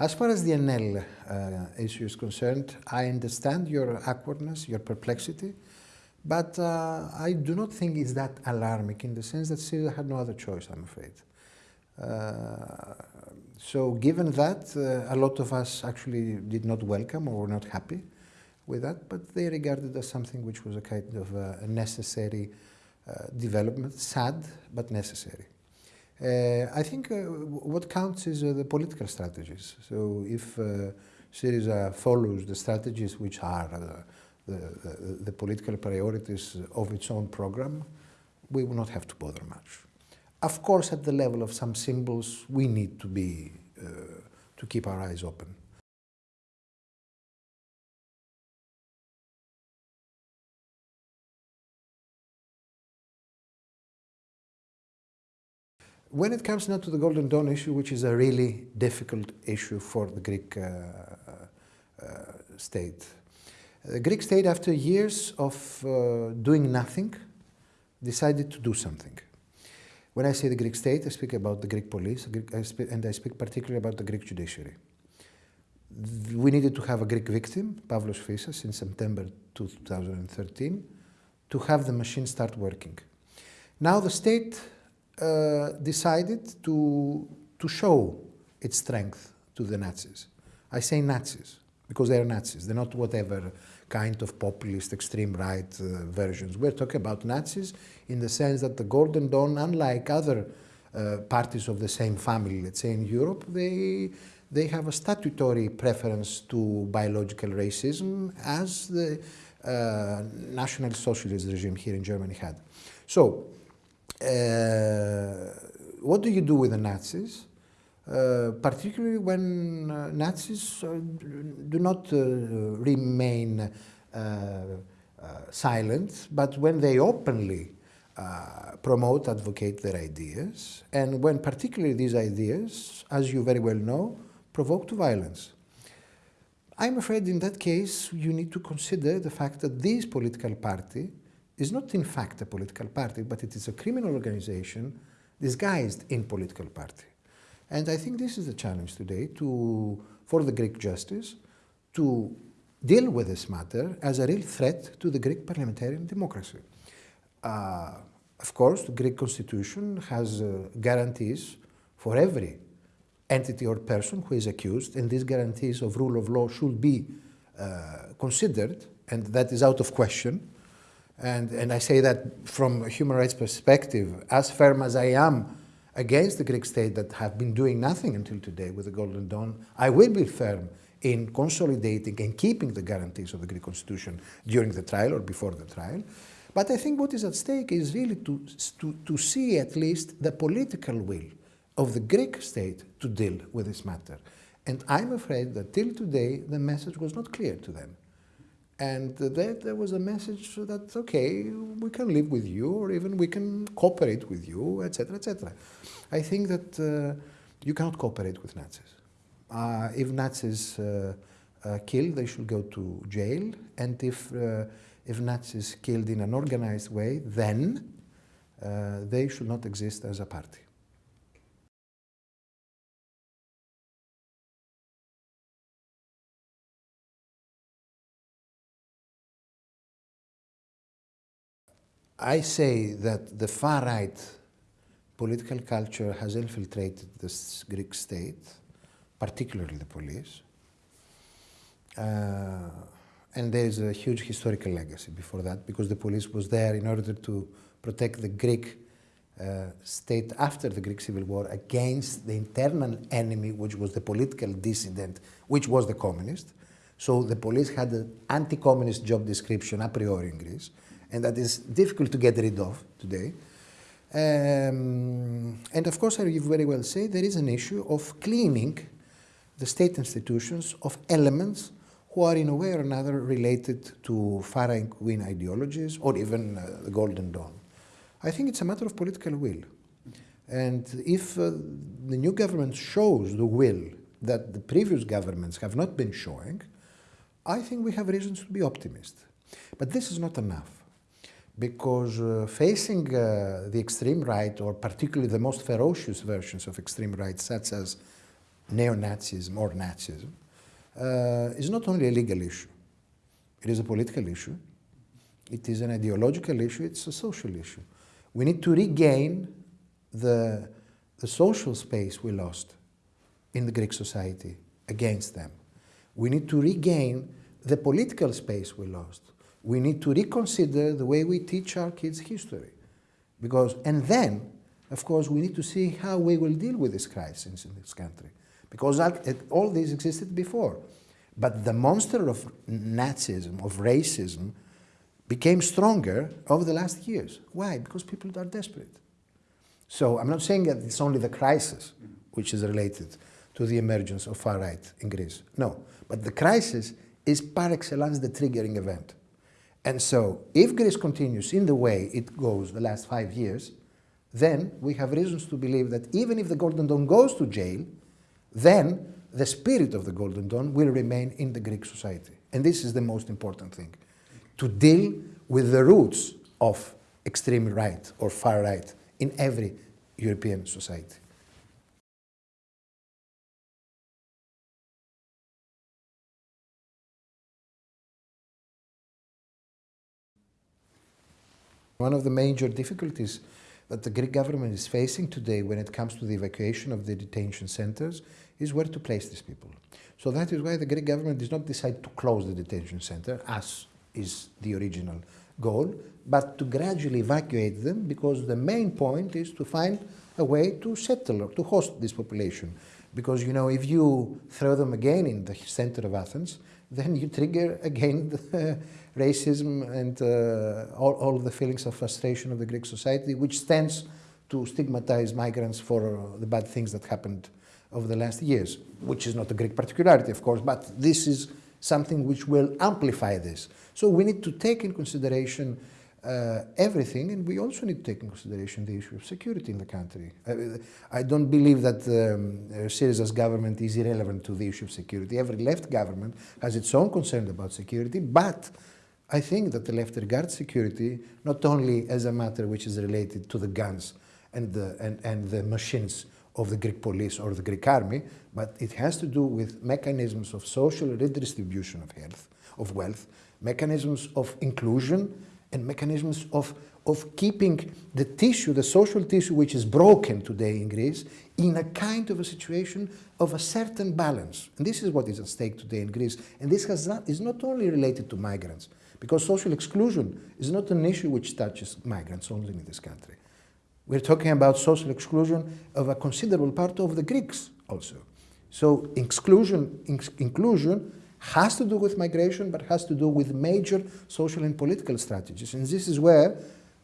As far as the ANEL uh, issue is concerned, I understand your awkwardness, your perplexity, but uh, I do not think it's that alarming in the sense that Syriza had no other choice, I'm afraid. Uh, so given that, uh, a lot of us actually did not welcome or were not happy with that, but they regarded as something which was a kind of uh, a necessary uh, development, sad but necessary. Uh, I think uh, what counts is uh, the political strategies. So if Syriza follows the strategies which are the, the, the, political priorities of its own program, we will not have to bother much. Of course, at the level of some symbols, we need to be, uh, to keep our eyes open. When it comes now to the Golden Dawn issue, which is a really difficult issue for the Greek uh, uh, state, the Greek state, after years of uh, doing nothing, decided to do something. When I say the Greek state, I speak about the Greek police, and I speak particularly about the Greek judiciary. We needed to have a Greek victim, Pavlos Fyssas, in September 2013, to have the machine start working. Now the state uh, decided to, to show its strength to the Nazis. I say Nazis because they are Nazis. They're not whatever kind of populist extreme right uh, versions. We're talking about Nazis in the sense that the Golden Dawn, unlike other uh, parties of the same family, let's say in Europe, they, they have a statutory preference to biological racism as the uh, National Socialist regime here in Germany had. So what do you do with the Nazis? Uh, particularly when uh, Nazis uh, do not uh, remain uh, silent, but when they openly promote, advocate their ideas, and when particularly these ideas, as you very well know, provoke to violence. I'm afraid in that case you need to consider the fact that this political party is not in fact a political party, but it is a criminal organization disguised in political party. And I think this is the challenge today to, for the Greek justice to deal with this matter as a real threat to the Greek parliamentarian democracy. Uh, of course, the Greek constitution has uh, guarantees for every entity or person who is accused, and these guarantees of rule of law should be uh, considered, and that is out of question. And, and I say that from a human rights perspective, as firm as I am against the Greek state that have been doing nothing until today with the Golden Dawn, I will be firm in consolidating and keeping the guarantees of the Greek constitution during the trial or before the trial. But I think what is at stake is really to, to, to see at least the political will of the Greek state to deal with this matter. And I'm afraid that till today the message was not clear to them. And there was a message that, okay, we can live with you or even we can cooperate with you, etc., etc. I think that uh, you cannot cooperate with Nazis. Uh, if Nazis uh, uh kill, they should go to jail. And if, uh, if Nazis killed in an organized way, then uh, they should not exist as a party. I say that the far right political culture has infiltrated the Greek state, particularly the police. Uh, and there is a huge historical legacy before that because the police was there in order to protect the Greek uh, state after the Greek Civil War against the internal enemy, which was the political dissident, which was the communist. So the police had an anti-communist job description a priori in Greece and that is difficult to get rid of today. Um, and of course, as you very well say, there is an issue of cleaning the state institutions of elements who are in a way or another related to far-right-wing ideologies or even uh, the Golden Dawn. I think it's a matter of political will. And if uh, the new government shows the will that the previous governments have not been showing, I think we have reasons to be optimistic. But this is not enough because uh, facing uh, the extreme right, or particularly the most ferocious versions of extreme right, such as neo-Nazism or Nazism uh, is not only a legal issue, it is a political issue, it is an ideological issue, it's a social issue. We need to regain the, the social space we lost in the Greek society against them. We need to regain the political space we lost. We need to reconsider the way we teach our kids history. Because, and then, of course, we need to see how we will deal with this crisis in this country. Because all this existed before. But the monster of Nazism, of racism, became stronger over the last years. Why? Because people are desperate. So I'm not saying that it's only the crisis which is related to the emergence of far right in Greece. No, but the crisis is par excellence the triggering event. And so if Greece continues in the way it goes the last five years, then we have reasons to believe that even if the Golden Dawn goes to jail, then the spirit of the Golden Dawn will remain in the Greek society. And this is the most important thing, to deal with the roots of extreme right or far right in every European society. One of the major difficulties that the Greek government is facing today when it comes to the evacuation of the detention centers is where to place these people. So that is why the Greek government did not decide to close the detention center, as is the original goal, but to gradually evacuate them because the main point is to find a way to settle or to host this population. Because, you know, if you throw them again in the center of Athens, then you trigger again racism and uh, all, all the feelings of frustration of the Greek society, which tends to stigmatize migrants for the bad things that happened over the last years, which is not a Greek particularity, of course, but this is something which will amplify this. So we need to take in consideration uh, everything, and we also need to take into consideration the issue of security in the country. Uh, I don't believe that um, Syriza's government is irrelevant to the issue of security. Every left government has its own concern about security, but I think that the left regards security not only as a matter which is related to the guns and the, and, and the machines of the Greek police or the Greek army, but it has to do with mechanisms of social redistribution of health, of wealth, mechanisms of inclusion, and mechanisms of, of keeping the tissue, the social tissue which is broken today in Greece, in a kind of a situation of a certain balance. And this is what is at stake today in Greece. And this has not, is not only related to migrants, because social exclusion is not an issue which touches migrants only in this country. We're talking about social exclusion of a considerable part of the Greeks also. So exclusion, inclusion has to do with migration, but has to do with major social and political strategies. And this is where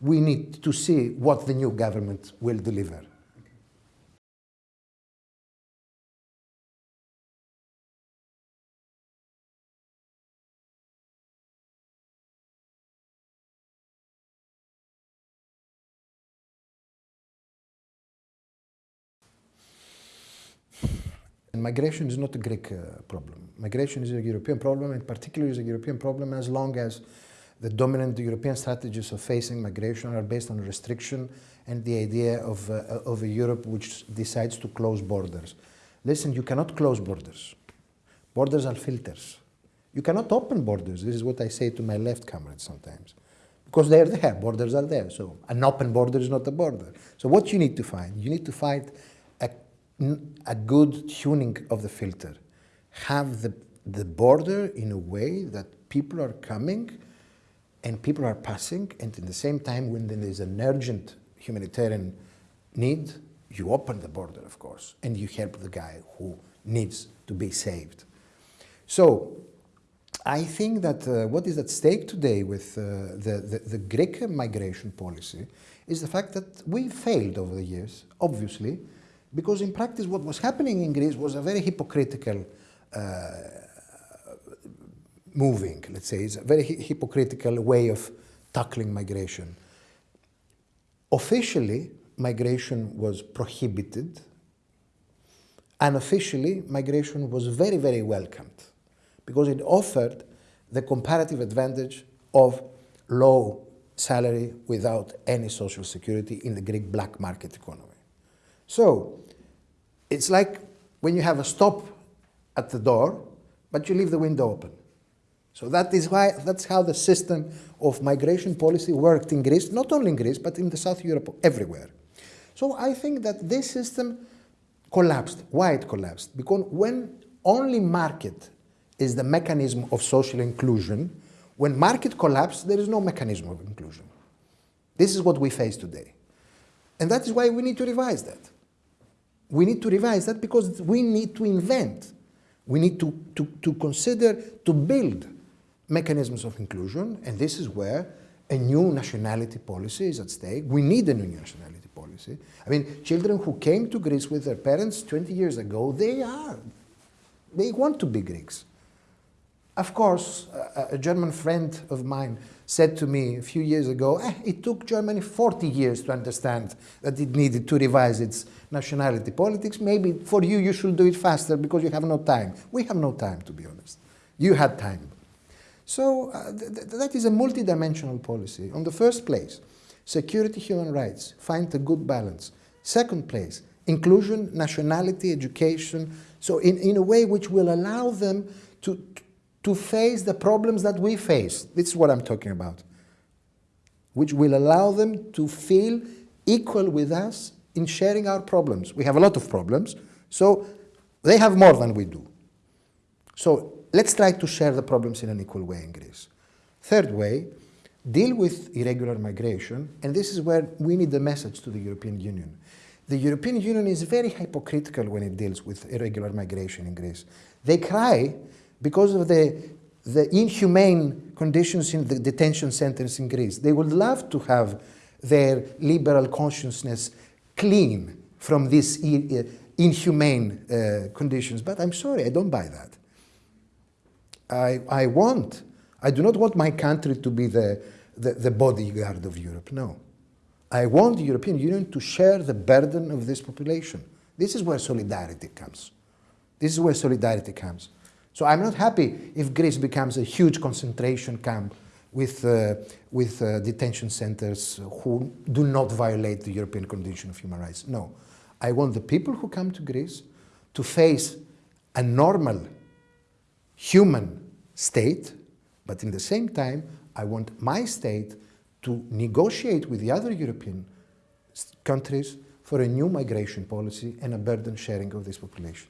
we need to see what the new government will deliver. And migration is not a Greek uh, problem. Migration is a European problem, and particularly is a European problem as long as the dominant European strategies of facing migration are based on restriction and the idea of, uh, of a Europe which decides to close borders. Listen, you cannot close borders. Borders are filters. You cannot open borders. This is what I say to my left comrades sometimes. Because they're there, borders are there. So an open border is not a border. So what you need to find? You need to find a good tuning of the filter. Have the, the border in a way that people are coming and people are passing, and at the same time, when there is an urgent humanitarian need, you open the border, of course, and you help the guy who needs to be saved. So, I think that uh, what is at stake today with uh, the, the, the Greek migration policy is the fact that we failed over the years, obviously, because in practice what was happening in Greece was a very hypocritical uh, moving, let's say, it's a very hypocritical way of tackling migration. Officially, migration was prohibited. Unofficially, migration was very, very welcomed because it offered the comparative advantage of low salary without any social security in the Greek black market economy. So it's like when you have a stop at the door, but you leave the window open. So that is why that's how the system of migration policy worked in Greece, not only in Greece, but in the South Europe, everywhere. So I think that this system collapsed. Why it collapsed? Because when only market is the mechanism of social inclusion, when market collapses, there is no mechanism of inclusion. This is what we face today. And that is why we need to revise that. We need to revise that because we need to invent. We need to, to, to consider, to build mechanisms of inclusion, and this is where a new nationality policy is at stake. We need a new nationality policy. I mean, children who came to Greece with their parents 20 years ago, they are, they want to be Greeks. Of course, a, a German friend of mine said to me a few years ago, eh, it took Germany 40 years to understand that it needed to revise its nationality politics. Maybe for you, you should do it faster because you have no time. We have no time, to be honest. You had time. So uh, th th that is a multidimensional policy. On the first place, security, human rights, find a good balance. Second place, inclusion, nationality, education, so in, in a way which will allow them to, to face the problems that we face. This is what I'm talking about. Which will allow them to feel equal with us in sharing our problems. We have a lot of problems, so they have more than we do. So let's try to share the problems in an equal way in Greece. Third way, deal with irregular migration, and this is where we need the message to the European Union. The European Union is very hypocritical when it deals with irregular migration in Greece. They cry because of the, the inhumane conditions in the detention centers in Greece. They would love to have their liberal consciousness clean from these uh, inhumane uh, conditions, but I'm sorry, I don't buy that. I, I want, I do not want my country to be the, the, the bodyguard of Europe, no. I want the European Union to share the burden of this population. This is where solidarity comes. This is where solidarity comes. So I'm not happy if Greece becomes a huge concentration camp with, uh, with uh, detention centers who do not violate the European Convention of Human Rights. No. I want the people who come to Greece to face a normal human state, but in the same time, I want my state to negotiate with the other European countries for a new migration policy and a burden sharing of this population.